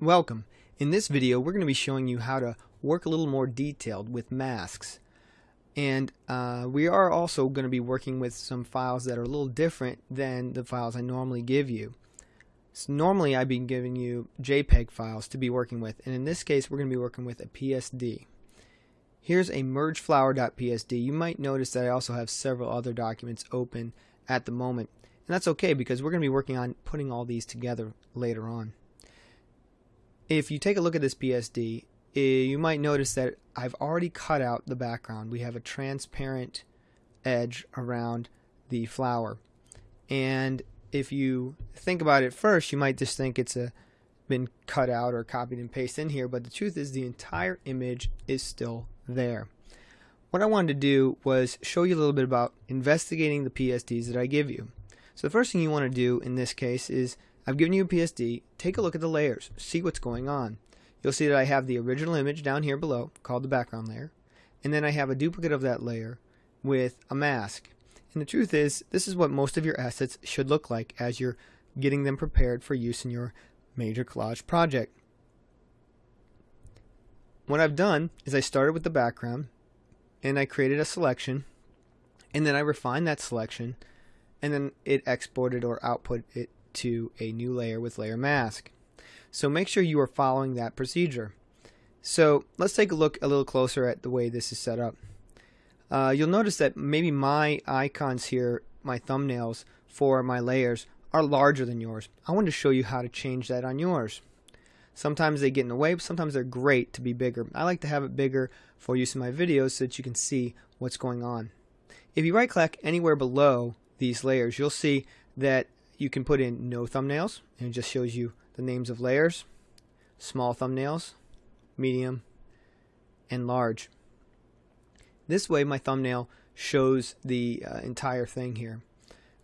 Welcome. In this video we're going to be showing you how to work a little more detailed with masks. And uh, we are also going to be working with some files that are a little different than the files I normally give you. So normally I've been giving you JPEG files to be working with and in this case we're going to be working with a PSD. Here's a mergeflower.psd. You might notice that I also have several other documents open at the moment. And that's okay because we're going to be working on putting all these together later on if you take a look at this PSD, eh, you might notice that I've already cut out the background. We have a transparent edge around the flower. And if you think about it first, you might just think it's a been cut out or copied and pasted in here, but the truth is the entire image is still there. What I wanted to do was show you a little bit about investigating the PSDs that I give you. So the first thing you want to do in this case is I've given you a PSD. Take a look at the layers. See what's going on. You'll see that I have the original image down here below called the background layer. And then I have a duplicate of that layer with a mask. And the truth is, this is what most of your assets should look like as you're getting them prepared for use in your major collage project. What I've done is I started with the background and I created a selection and then I refined that selection and then it exported or output it to a new layer with layer mask. So make sure you are following that procedure. So let's take a look a little closer at the way this is set up. Uh, you'll notice that maybe my icons here, my thumbnails for my layers are larger than yours. I want to show you how to change that on yours. Sometimes they get in the way, but sometimes they're great to be bigger. I like to have it bigger for use in my videos so that you can see what's going on. If you right click anywhere below these layers, you'll see that you can put in no thumbnails and it just shows you the names of layers, small thumbnails, medium, and large. This way my thumbnail shows the uh, entire thing here.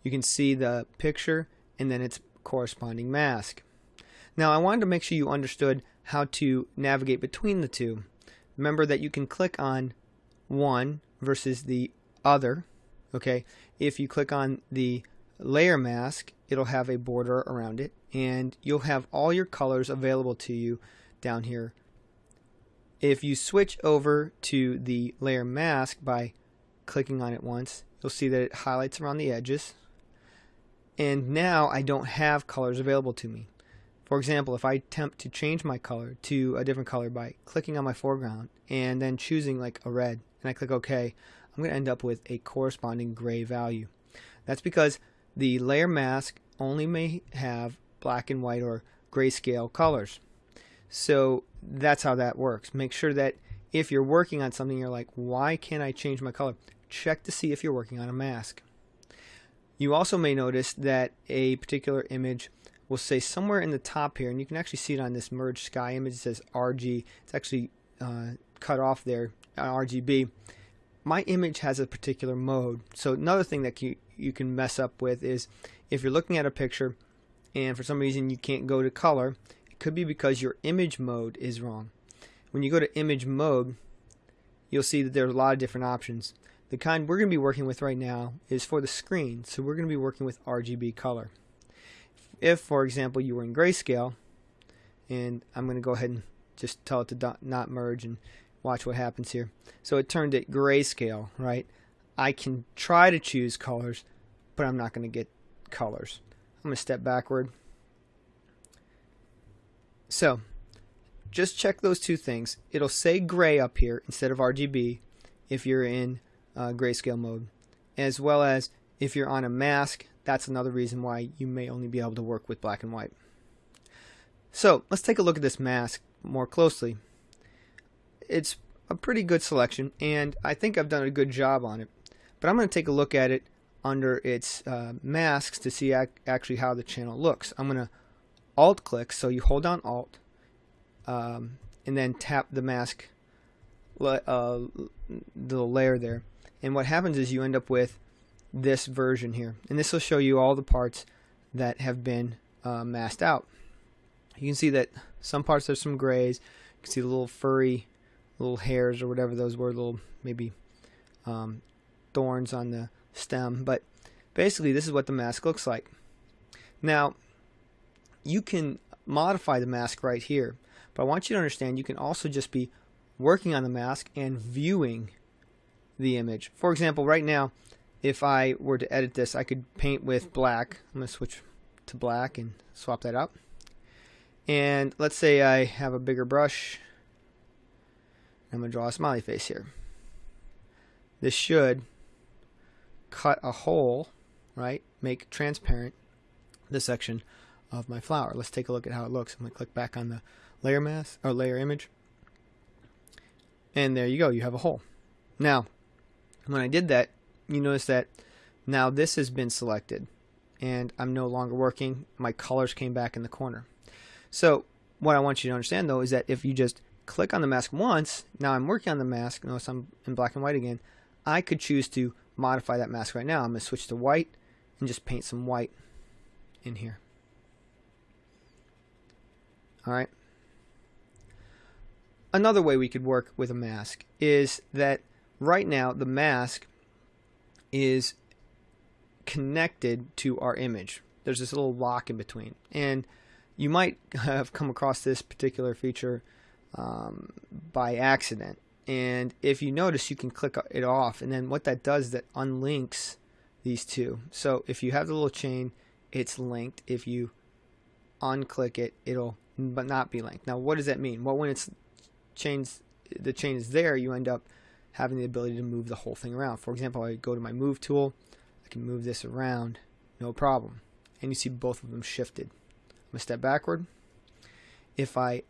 You can see the picture and then its corresponding mask. Now I wanted to make sure you understood how to navigate between the two. Remember that you can click on one versus the other. Okay, if you click on the layer mask, it'll have a border around it and you'll have all your colors available to you down here. If you switch over to the layer mask by clicking on it once, you'll see that it highlights around the edges. And now I don't have colors available to me. For example, if I attempt to change my color to a different color by clicking on my foreground and then choosing like a red and I click OK, I'm going to end up with a corresponding gray value. That's because the layer mask only may have black and white or grayscale colors. So that's how that works. Make sure that if you're working on something, you're like, why can't I change my color? Check to see if you're working on a mask. You also may notice that a particular image will say somewhere in the top here, and you can actually see it on this merge sky image, it says RG. It's actually uh, cut off there RGB my image has a particular mode. So another thing that you, you can mess up with is if you're looking at a picture and for some reason you can't go to color, it could be because your image mode is wrong. When you go to image mode, you'll see that there's a lot of different options. The kind we're going to be working with right now is for the screen, so we're going to be working with RGB color. If, for example, you were in grayscale, and I'm going to go ahead and just tell it to not merge and Watch what happens here. So it turned it grayscale, right? I can try to choose colors, but I'm not going to get colors. I'm going to step backward. So, just check those two things. It'll say gray up here instead of RGB if you're in uh, grayscale mode, as well as if you're on a mask, that's another reason why you may only be able to work with black and white. So, let's take a look at this mask more closely it's a pretty good selection, and I think I've done a good job on it. But I'm going to take a look at it under its uh, masks to see ac actually how the channel looks. I'm going to alt click, so you hold down alt, um, and then tap the mask, uh, the layer there. And what happens is you end up with this version here. And this will show you all the parts that have been uh, masked out. You can see that some parts there's some grays. You can see the little furry little hairs or whatever those were, little maybe um, thorns on the stem. But basically, this is what the mask looks like. Now, you can modify the mask right here. But I want you to understand you can also just be working on the mask and viewing the image. For example, right now, if I were to edit this, I could paint with black. I'm going to switch to black and swap that out. And let's say I have a bigger brush. I'm going to draw a smiley face here. This should cut a hole, right? Make transparent this section of my flower. Let's take a look at how it looks. I'm going to click back on the layer mask or layer image. And there you go, you have a hole. Now, when I did that, you notice that now this has been selected and I'm no longer working. My colors came back in the corner. So what I want you to understand though is that if you just click on the mask once, now I'm working on the mask, notice I'm in black and white again, I could choose to modify that mask right now. I'm going to switch to white and just paint some white in here. Alright. Another way we could work with a mask is that right now the mask is connected to our image. There's this little lock in between. And you might have come across this particular feature um, by accident. And if you notice, you can click it off. And then what that does is that unlinks these two. So if you have the little chain, it's linked. If you unclick it, it'll but not be linked. Now, what does that mean? Well, when it's chains, the chain is there, you end up having the ability to move the whole thing around. For example, I go to my move tool, I can move this around, no problem. And you see both of them shifted. I'm to step backward. If I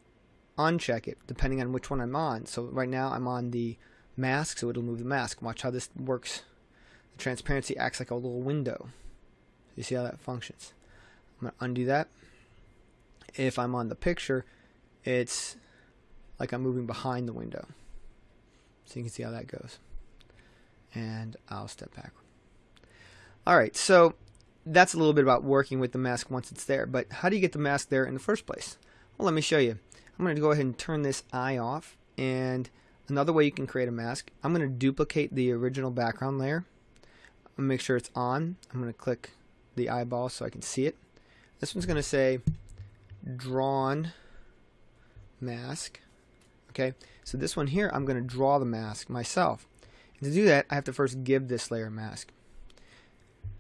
uncheck it, depending on which one I'm on, so right now I'm on the mask, so it'll move the mask. Watch how this works. The transparency acts like a little window. You see how that functions. I'm going to undo that. If I'm on the picture, it's like I'm moving behind the window. So you can see how that goes. And I'll step back. Alright, so that's a little bit about working with the mask once it's there. But how do you get the mask there in the first place? Well, let me show you. I'm going to go ahead and turn this eye off. And another way you can create a mask, I'm going to duplicate the original background layer. make sure it's on. I'm going to click the eyeball so I can see it. This one's going to say drawn mask. Okay, so this one here, I'm going to draw the mask myself. And to do that, I have to first give this layer a mask.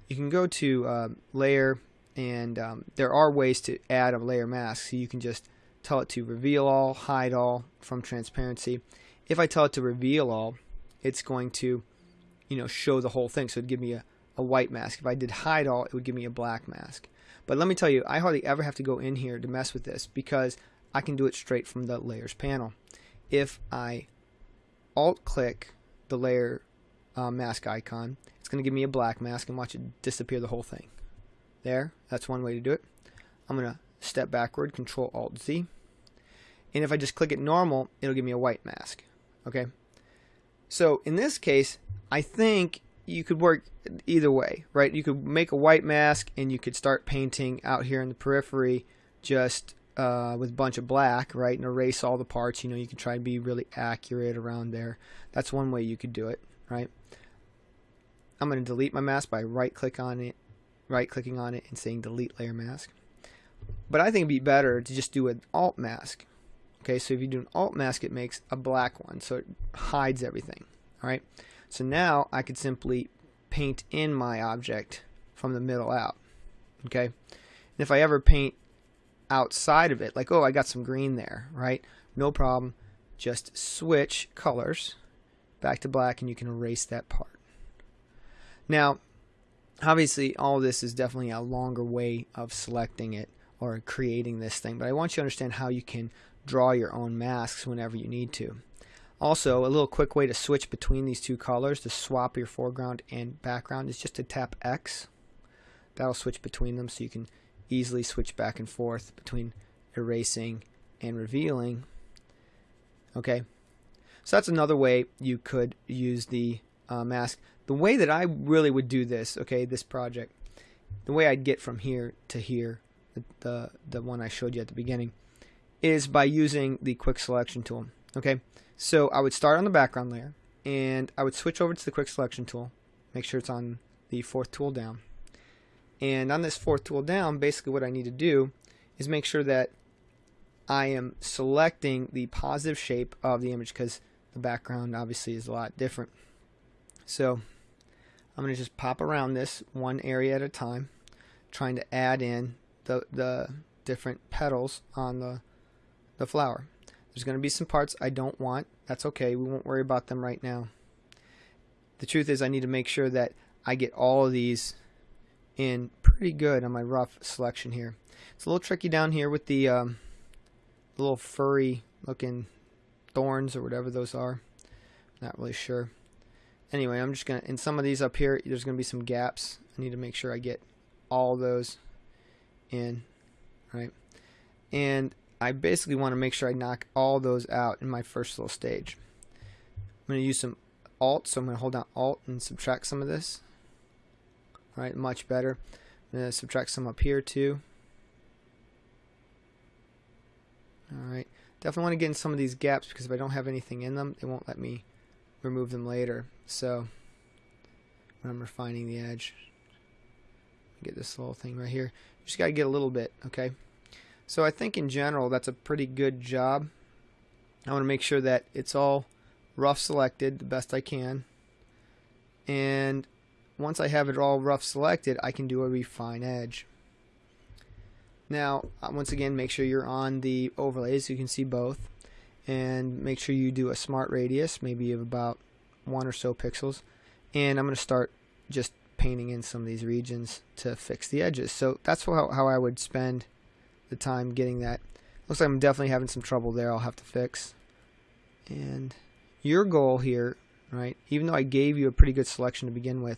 You can go to uh, layer, and um, there are ways to add a layer mask. So you can just tell it to reveal all, hide all from transparency. If I tell it to reveal all, it's going to, you know, show the whole thing. So it'd give me a, a white mask. If I did hide all, it would give me a black mask. But let me tell you, I hardly ever have to go in here to mess with this because I can do it straight from the layers panel. If I alt click the layer uh, mask icon, it's going to give me a black mask and watch it disappear the whole thing. There, that's one way to do it. I'm going to step backward, Control Alt Z. And if I just click it normal, it'll give me a white mask. Okay. So in this case, I think you could work either way, right? You could make a white mask and you could start painting out here in the periphery just uh, with a bunch of black, right? And erase all the parts. You know, you can try to be really accurate around there. That's one way you could do it, right? I'm going to delete my mask by right click on it, right clicking on it and saying delete layer mask. But I think it'd be better to just do an alt mask. Okay, so if you do an alt mask, it makes a black one, so it hides everything. All right. So now I could simply paint in my object from the middle out. Okay. And if I ever paint outside of it, like, oh, I got some green there, right? No problem. Just switch colors back to black and you can erase that part. Now, obviously, all this is definitely a longer way of selecting it or creating this thing, but I want you to understand how you can draw your own masks whenever you need to. Also, a little quick way to switch between these two colors to swap your foreground and background is just to tap X. That'll switch between them so you can easily switch back and forth between erasing and revealing. Okay, so that's another way you could use the uh, mask. The way that I really would do this, okay, this project, the way I'd get from here to here, the, the, one I showed you at the beginning, is by using the quick selection tool. Okay, so I would start on the background layer and I would switch over to the quick selection tool. Make sure it's on the fourth tool down. And on this fourth tool down, basically what I need to do is make sure that I am selecting the positive shape of the image because the background obviously is a lot different. So I'm going to just pop around this one area at a time, trying to add in the, the different petals on the, the flower. There's going to be some parts I don't want. That's okay. We won't worry about them right now. The truth is I need to make sure that I get all of these in pretty good on my rough selection here. It's a little tricky down here with the um, little furry looking thorns or whatever those are. Not really sure. Anyway, I'm just going to, in some of these up here, there's going to be some gaps. I need to make sure I get all those in, right? And I basically want to make sure I knock all those out in my first little stage. I'm going to use some Alt, so I'm going to hold down Alt and subtract some of this. All right, much better. I'm going to subtract some up here too. Alright, definitely want to get in some of these gaps because if I don't have anything in them, it won't let me remove them later. So, when I'm refining the edge, get this little thing right here. Just got to get a little bit, okay? So I think in general that's a pretty good job. I want to make sure that it's all rough selected the best I can. And once I have it all rough selected, I can do a refine edge. Now, uh, once again, make sure you're on the overlays so you can see both. And make sure you do a smart radius, maybe of about one or so pixels. And I'm going to start just painting in some of these regions to fix the edges. So that's how, how I would spend the time getting that. Looks like I'm definitely having some trouble there I'll have to fix. And your goal here, right, even though I gave you a pretty good selection to begin with,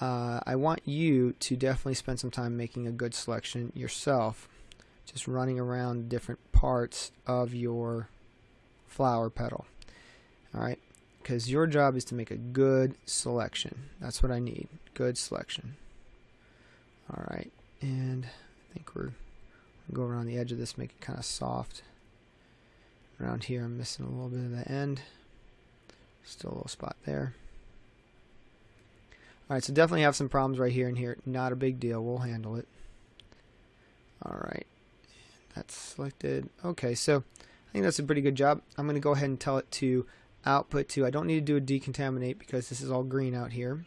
uh, I want you to definitely spend some time making a good selection yourself just running around different parts of your flower petal alright because your job is to make a good selection that's what I need good selection alright and I think we're go around the edge of this make it kind of soft around here I'm missing a little bit of the end still a little spot there Alright, so definitely have some problems right here and here. Not a big deal. We'll handle it. Alright. That's selected. Okay, so I think that's a pretty good job. I'm going to go ahead and tell it to output to. I don't need to do a decontaminate because this is all green out here.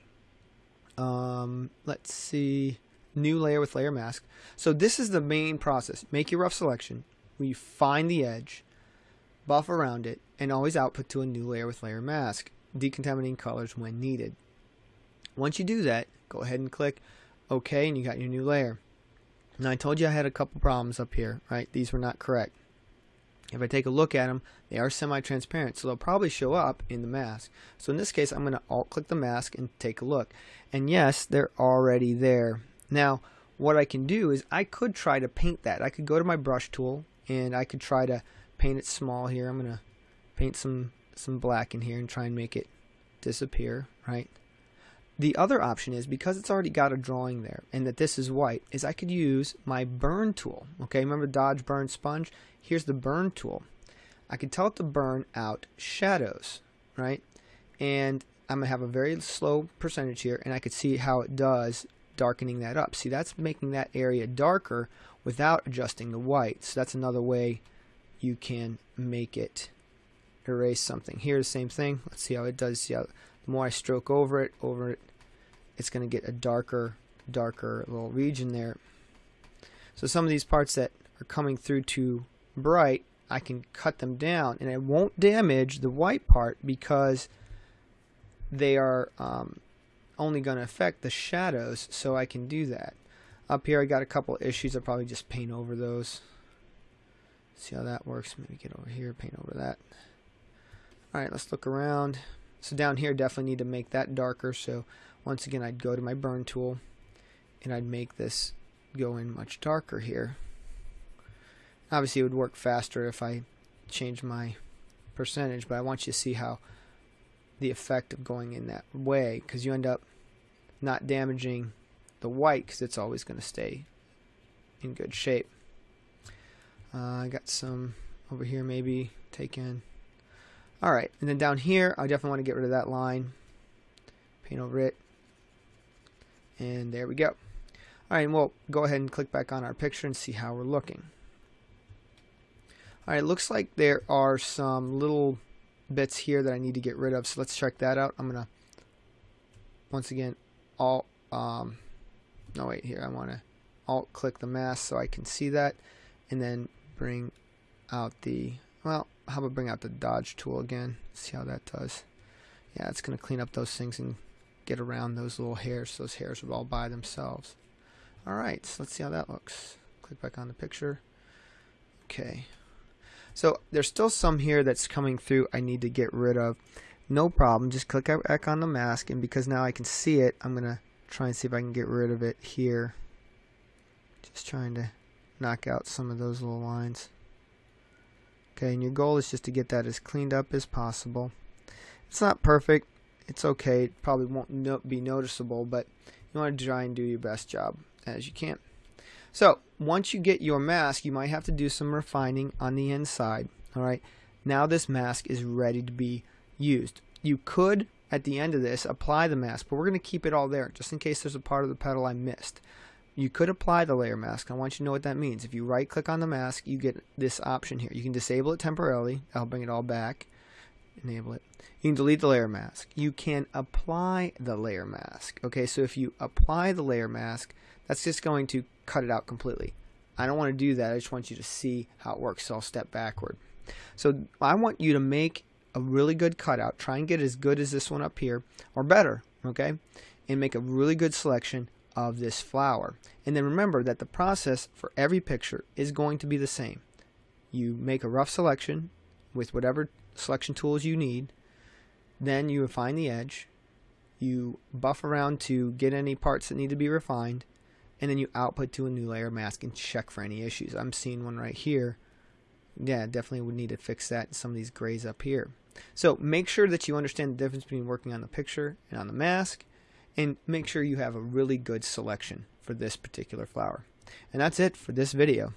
Um, let's see. New layer with layer mask. So this is the main process. Make your rough selection. You find the edge, buff around it, and always output to a new layer with layer mask. Decontaminating colors when needed. Once you do that, go ahead and click OK and you got your new layer. Now I told you I had a couple problems up here, right? These were not correct. If I take a look at them, they are semi-transparent, so they'll probably show up in the mask. So in this case, I'm going to alt-click the mask and take a look. And yes, they're already there. Now, what I can do is I could try to paint that. I could go to my brush tool and I could try to paint it small here. I'm going to paint some, some black in here and try and make it disappear, right? The other option is because it's already got a drawing there and that this is white is I could use my burn tool. Okay, remember dodge burn sponge? Here's the burn tool. I could tell it to burn out shadows, right? And I'm to have a very slow percentage here and I could see how it does darkening that up. See, that's making that area darker without adjusting the white. So that's another way you can make it erase something. Here, the same thing. Let's see how it does. See how the more I stroke over it, over it, it's going to get a darker, darker little region there. So some of these parts that are coming through too bright, I can cut them down and it won't damage the white part because they are um, only going to affect the shadows so I can do that. Up here I got a couple issues. I'll probably just paint over those. See how that works. Maybe get over here, paint over that. Alright, let's look around. So down here definitely need to make that darker. So once again I'd go to my burn tool and I'd make this go in much darker here. Obviously it would work faster if I change my percentage but I want you to see how the effect of going in that way because you end up not damaging the white because it's always going to stay in good shape. Uh, I got some over here maybe take in Alright, and then down here, I definitely want to get rid of that line. Paint over it. And there we go. Alright, and we'll go ahead and click back on our picture and see how we're looking. Alright, looks like there are some little bits here that I need to get rid of. So let's check that out. I'm going to, once again, alt, um, no wait, here, I want to alt click the mask so I can see that. And then bring out the, well, how about bring out the dodge tool again. See how that does. Yeah, it's to clean up those things and get around those little hairs. Those hairs are all by themselves. Alright, so let's see how that looks. Click back on the picture. Okay. So there's still some here that's coming through I need to get rid of. No problem. Just click back on the mask and because now I can see it, I'm to try and see if I can get rid of it here. Just trying to knock out some of those little lines. Okay, and your goal is just to get that as cleaned up as possible. It's not perfect. It's okay. It probably won't no be noticeable, but you want to try and do your best job as you can. So once you get your mask, you might have to do some refining on the inside. All right. Now this mask is ready to be used. You could, at the end of this, apply the mask, but we're going to keep it all there just in case there's a part of the petal I missed. You could apply the layer mask. I want you to know what that means. If you right click on the mask, you get this option here. You can disable it temporarily. I'll bring it all back. Enable it. You can delete the layer mask. You can apply the layer mask. Okay, so if you apply the layer mask, that's just going to cut it out completely. I don't want to do that. I just want you to see how it works. So I'll step backward. So I want you to make a really good cutout. Try and get as good as this one up here or better. Okay. And make a really good selection of this flower. And then remember that the process for every picture is going to be the same. You make a rough selection with whatever selection tools you need. Then you refine the edge. You buff around to get any parts that need to be refined and then you output to a new layer mask and check for any issues. I'm seeing one right here. Yeah, definitely would need to fix that some of these grays up here. So make sure that you understand the difference between working on the picture and on the mask and make sure you have a really good selection for this particular flower. And that's it for this video.